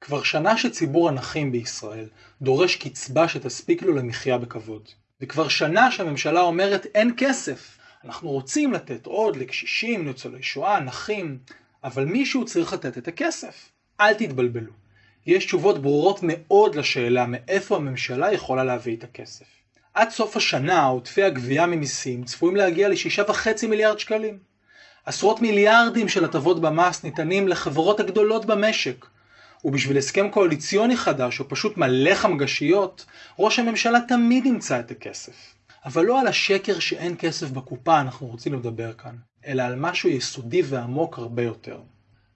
כבר שנה שציבור הנכים בישראל דורש קצבה שתספיק לו למחיה בכבוד. וכבר שנה שהממשלה אומרת אין כסף. אנחנו רוצים לתת עוד לקשישים, ניצולי שואה, נכים, אבל מישהו צריך לתת את הכסף. אל תתבלבלו. יש תשובות ברורות מאוד לשאלה מאיפה הממשלה יכולה להביא את הכסף. עד סוף השנה עודפי הגבייה ממיסים צפויים להגיע ל-6.5 מיליארד שקלים. עשרות מיליארדים של הטבות במס ניתנים לחברות הגדולות במשק, ובשביל הסכם קואליציוני חדש או פשוט מלא חמגשיות, ראש הממשלה תמיד ימצא את הכסף. אבל לא על השקר שאין כסף בקופה אנחנו רוצים לדבר כאן, אלא על משהו יסודי ועמוק הרבה יותר.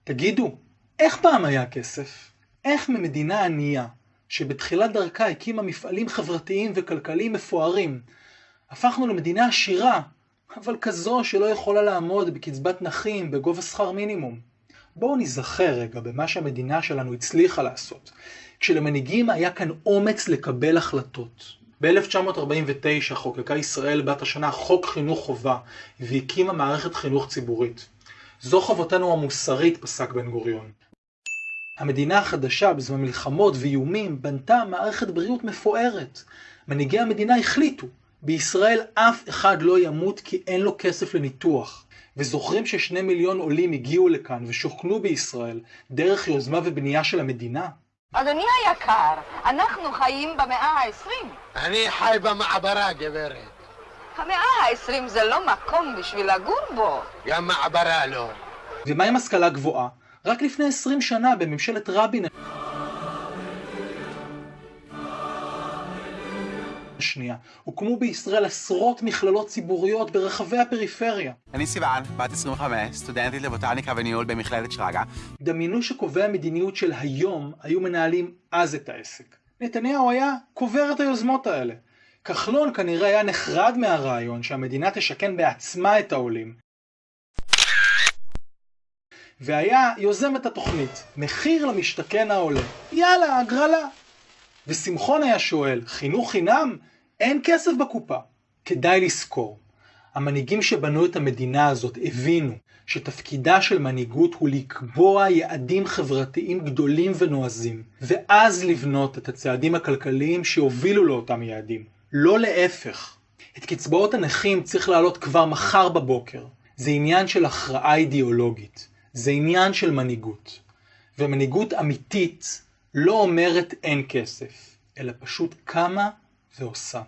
תגידו, איך פעם היה כסף? איך ממדינה ענייה, שבתחילת דרכה הקימה מפעלים חברתיים וכלכליים מפוארים, הפכנו למדינה עשירה, אבל כזו שלא יכולה לעמוד בקצבת נכים בגובה שכר מינימום. בואו נזכר רגע במה שהמדינה שלנו הצליחה לעשות, כשלמנהיגים היה כאן אומץ לקבל החלטות. ב-1949 חוקקה ישראל בת השנה חוק חינוך חובה והקימה מערכת חינוך ציבורית. זו חובתנו המוסרית, פסק בן גוריון. המדינה החדשה בזמן מלחמות ואיומים בנתה מערכת בריאות מפוארת. מנהיגי המדינה החליטו, בישראל אף אחד לא ימות כי אין לו כסף לניתוח. וזוכרים ששני מיליון עולים הגיעו לכאן ושוכנו בישראל דרך יוזמה ובנייה של המדינה? אדוני היקר, אנחנו חיים במאה ה-20. אני חי במעברה, גברת. המאה ה-20 זה לא מקום בשביל לגור בו. גם מעברה לא. ומה עם השכלה גבוהה? רק לפני 20 שנה בממשלת רבין השנייה, הוקמו בישראל עשרות מכללות ציבוריות ברחבי הפריפריה. אני סיוון, בת 25, סטודנטית לבוטניקה וניהול במכללת שרגא. דמיינו שקובעי המדיניות של היום היו מנהלים אז את העסק. נתניהו היה קובר את היוזמות האלה. כחלון כנראה היה נחרד מהרעיון שהמדינה תשכן בעצמה את העולים. והיה יוזם את התוכנית, מחיר למשתכן העולה. יאללה, הגרלה. ושמחון היה שואל, חינוך חינם? אין כסף בקופה. כדאי לזכור, המנהיגים שבנו את המדינה הזאת הבינו שתפקידה של מנהיגות הוא לקבוע יעדים חברתיים גדולים ונועזים, ואז לבנות את הצעדים הכלכליים שיובילו לאותם יעדים, לא להפך. את קצבאות הנכים צריך להעלות כבר מחר בבוקר. זה עניין של הכרעה אידיאולוגית, זה עניין של מנהיגות. ומנהיגות אמיתית לא אומרת אין כסף, אלא פשוט קמה ועושה.